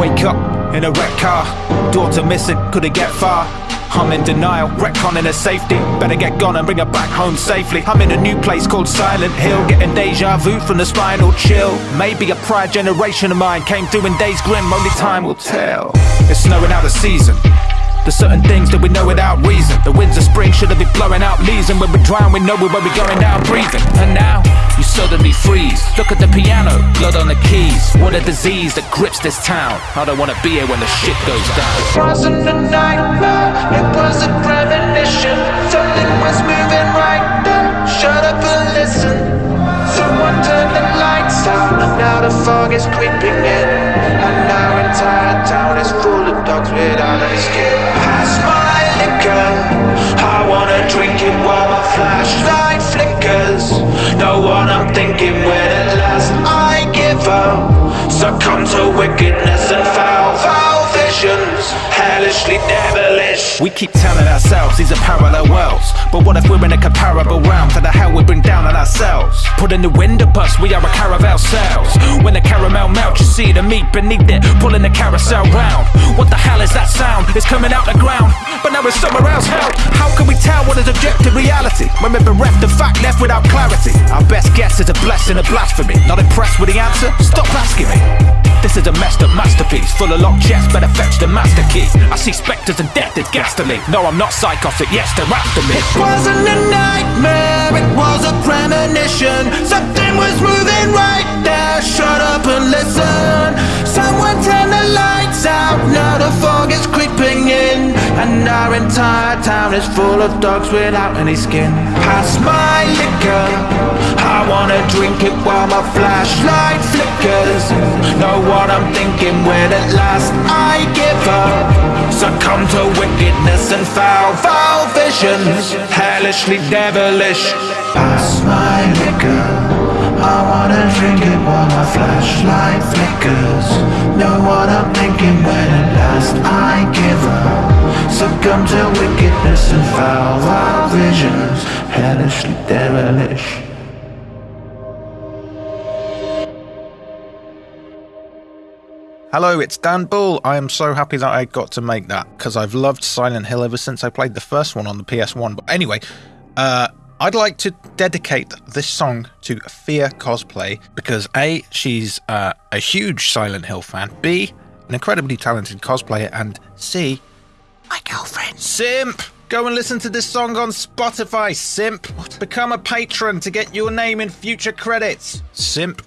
Wake up in a wrecked car, daughter missing, couldn't get far. I'm in denial, retconning her safety. Better get gone and bring her back home safely. I'm in a new place called Silent Hill, getting deja vu from the spinal chill. Maybe a prior generation of mine came through in days grim, only time will tell. It's snowing out of season. There's certain things that we know without reason. The winds of spring should have been blowing out leaves, and when we drown, we know we're where we're going down breathing. And now, you suddenly freeze. Look at the What a disease that grips this town. I don't wanna be here when the shit goes down. It wasn't a nightmare, it was a premonition. Something was moving right there. Shut up and listen. Someone turned the lights out, now the fog is creeping in. And our entire town is full of dogs without any skin. Pass my liquor, I wanna drink it while my flashlight flickers. Know what I'm thinking when at last I give up. Devilish. We keep telling ourselves these are parallel worlds. But what if we're in a comparable realm to the hell we bring down on ourselves? Put in the window bus, we are a caravel cells. When the caramel melts, you see the meat beneath it, pulling the carousel round. What the hell is that sound? It's coming out the ground, but now it's somewhere else. Hell, how can we tell what is objective reality when we're bereft of fact, left without clarity? Our best guess is a blessing, a blasphemy. Not impressed with the answer? Stop asking me. This is a up masterpiece, full of locked chests, better fetch the master key. I see spectres and death is ghastly. No, I'm not psychotic, yes, they're after me. It wasn't a nightmare, it was a premonition. Something was moving right there. Shut up and listen. Someone turn the lights out. Now the fog is creeping in, and our entire town is full of dogs without any skin. Pass my liquor. I wanna drink it while my flashlight When at last I give up. Succumb to wickedness and foul, foul visions, hellishly devilish. Pass my liquor. I wanna drink it while my flashlight flickers. Know what I'm thinking when at last I give up. Succumb to wickedness and foul, foul visions, hellishly devilish. Hello, it's Dan Bull. I am so happy that I got to make that because I've loved Silent Hill ever since I played the first one on the PS1. But anyway, uh, I'd like to dedicate this song to Fear Cosplay because A, she's uh, a huge Silent Hill fan, B, an incredibly talented cosplayer, and C, my girlfriend. Simp! Go and listen to this song on Spotify, Simp. Become a patron to get your name in future credits. Simp.